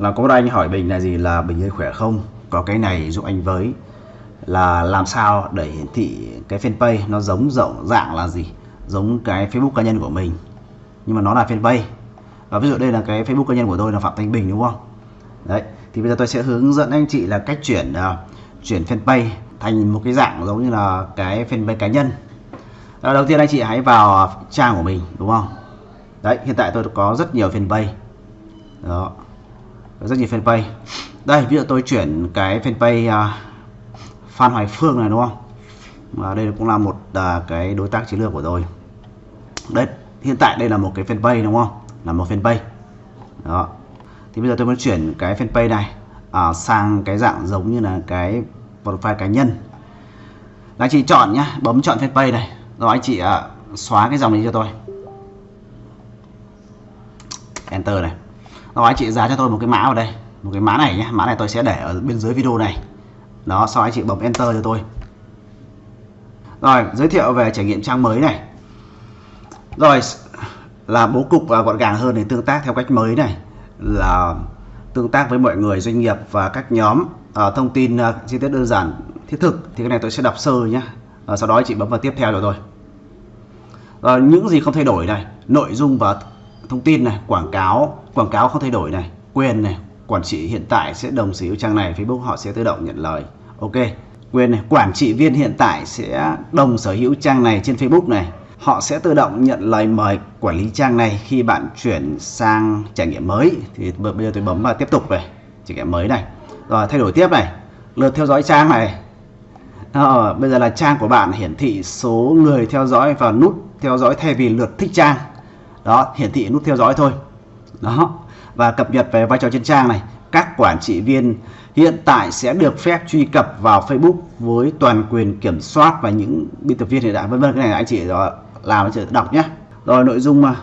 là có một anh hỏi Bình là gì là Bình ơi khỏe không? Có cái này giúp anh với. Là làm sao để hiển thị cái fanpage nó giống rộng dạng là gì? Giống cái Facebook cá nhân của mình. Nhưng mà nó là fanpage. Và ví dụ đây là cái Facebook cá nhân của tôi là Phạm Thanh Bình đúng không? Đấy thì bây giờ tôi sẽ hướng dẫn anh chị là cách chuyển uh, chuyển fanpage thành một cái dạng giống như là cái fanpage cá nhân. Đó, đầu tiên anh chị hãy vào trang của mình đúng không? Đấy hiện tại tôi có rất nhiều fanpage. Đó rất nhiều fanpage. Đây ví dụ tôi chuyển cái fanpage uh, Phan Hoài Phương này đúng không? Và đây cũng là một uh, cái đối tác chiến lược của tôi. Đây hiện tại đây là một cái fanpage đúng không? Là một fanpage. Đó. Thì bây giờ tôi muốn chuyển cái fanpage này uh, sang cái dạng giống như là cái profile cá nhân. Là anh chị chọn nhá bấm chọn fanpage này. Rồi anh chị uh, xóa cái dòng này cho tôi. Enter này rồi anh chị giá cho tôi một cái mã vào đây. Một cái mã này nhé mã này tôi sẽ để ở bên dưới video này. Đó sau anh chị bấm enter cho tôi. Rồi giới thiệu về trải nghiệm trang mới này. Rồi là bố cục và gọn gàng hơn để tương tác theo cách mới này. Là tương tác với mọi người doanh nghiệp và các nhóm à, thông tin à, chi tiết đơn giản thiết thực. Thì cái này tôi sẽ đọc sơ nhé à, ờ, sau đó chị bấm vào tiếp theo rồi tôi. Uh, những gì không thay đổi này. Nội dung và thông tin này quảng cáo quảng cáo không thay đổi này quyền này quản trị hiện tại sẽ đồng sở hữu trang này Facebook họ sẽ tự động nhận lời. Ok quyền này quản trị viên hiện tại sẽ đồng sở hữu trang này trên Facebook này. Họ sẽ tự động nhận lời mời quản lý trang này khi bạn chuyển sang trải nghiệm mới. Thì bây giờ tôi bấm vào tiếp tục về trải nghiệm mới này. Rồi thay đổi tiếp này. Lượt theo dõi trang này. Ờ, bây giờ là trang của bạn hiển thị số người theo dõi và nút theo dõi thay vì lượt thích trang đó hiển thị nút theo dõi thôi. Đó và cập nhật về vai trò trên trang này. Các quản trị viên hiện tại sẽ được phép truy cập vào Facebook với toàn quyền kiểm soát và những biên tập viên hiện đại. Vân vân cái này anh chị làm anh chị đọc nhé. Rồi nội dung mà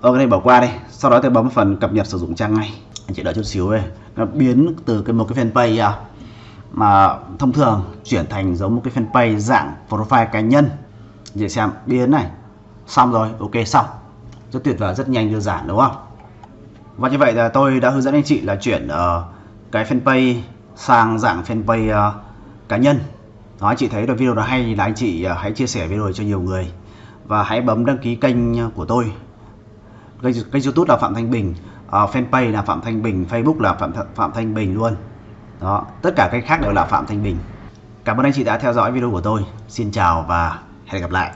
ở cái này bỏ qua đây sau đó tôi bấm phần cập nhật sử dụng trang ngay. Anh chị đợi chút xíu đây nó biến từ cái một cái fanpage à, mà thông thường chuyển thành giống một cái fanpage dạng profile cá nhân. Anh chị xem biến này. Xong rồi ok xong rất tuyệt vời rất nhanh đơn giản đúng không? Và như vậy là tôi đã hướng dẫn anh chị là chuyển uh, cái fanpage sang dạng fanpage uh, cá nhân. Đó anh chị thấy được video đó hay là anh chị uh, hãy chia sẻ video cho nhiều người. Và hãy bấm đăng ký kênh của tôi. Kênh, kênh youtube là Phạm Thanh Bình uh, fanpage là Phạm Thanh Bình Facebook là Phạm, Phạm Thanh Bình luôn. Đó tất cả kênh khác đều là Phạm Thanh Bình. Cảm ơn anh chị đã theo dõi video của tôi. Xin chào và hẹn gặp lại.